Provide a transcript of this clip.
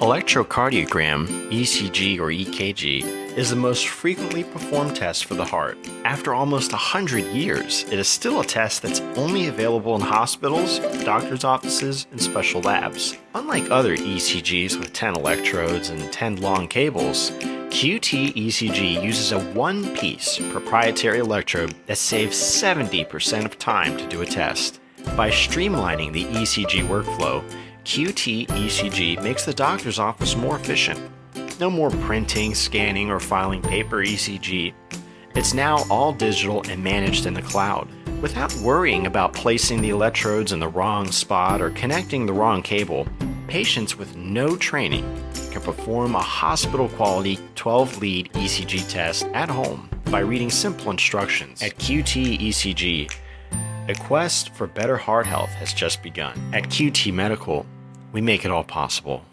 Electrocardiogram, ECG or EKG, is the most frequently performed test for the heart. After almost 100 years, it is still a test that's only available in hospitals, doctor's offices, and special labs. Unlike other ECGs with 10 electrodes and 10 long cables, QT ECG uses a one-piece proprietary electrode that saves 70% of time to do a test. By streamlining the ECG workflow, QT ECG makes the doctor's office more efficient. No more printing, scanning, or filing paper ECG. It's now all digital and managed in the cloud. Without worrying about placing the electrodes in the wrong spot or connecting the wrong cable, patients with no training can perform a hospital quality 12 lead ECG test at home by reading simple instructions. At QT ECG, a quest for better heart health has just begun. At QT Medical, we make it all possible.